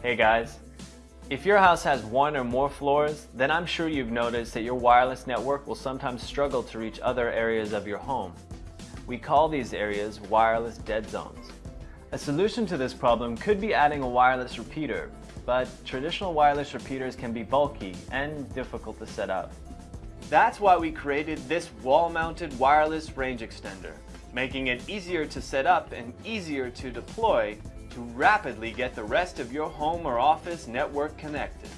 Hey guys, if your house has one or more floors, then I'm sure you've noticed that your wireless network will sometimes struggle to reach other areas of your home. We call these areas wireless dead zones. A solution to this problem could be adding a wireless repeater, but traditional wireless repeaters can be bulky and difficult to set up. That's why we created this wall-mounted wireless range extender, making it easier to set up and easier to deploy to rapidly get the rest of your home or office network connected.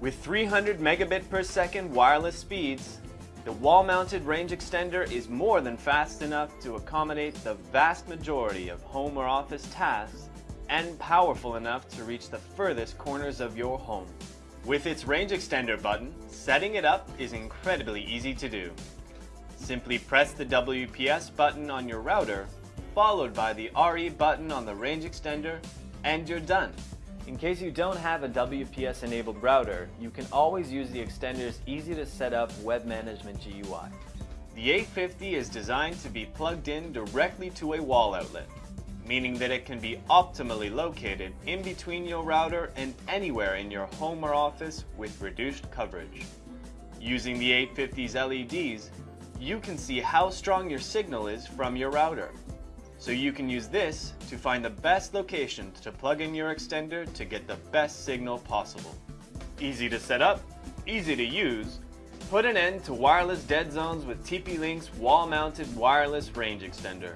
With 300 megabit per second wireless speeds, the wall-mounted range extender is more than fast enough to accommodate the vast majority of home or office tasks and powerful enough to reach the furthest corners of your home. With its range extender button, setting it up is incredibly easy to do. Simply press the WPS button on your router followed by the RE button on the range extender, and you're done. In case you don't have a WPS enabled router, you can always use the extender's easy to set up web management GUI. The 850 is designed to be plugged in directly to a wall outlet, meaning that it can be optimally located in between your router and anywhere in your home or office with reduced coverage. Using the 850's LEDs, you can see how strong your signal is from your router. So you can use this to find the best location to plug in your extender to get the best signal possible. Easy to set up, easy to use, put an end to wireless dead zones with TP-Link's wall-mounted wireless range extender.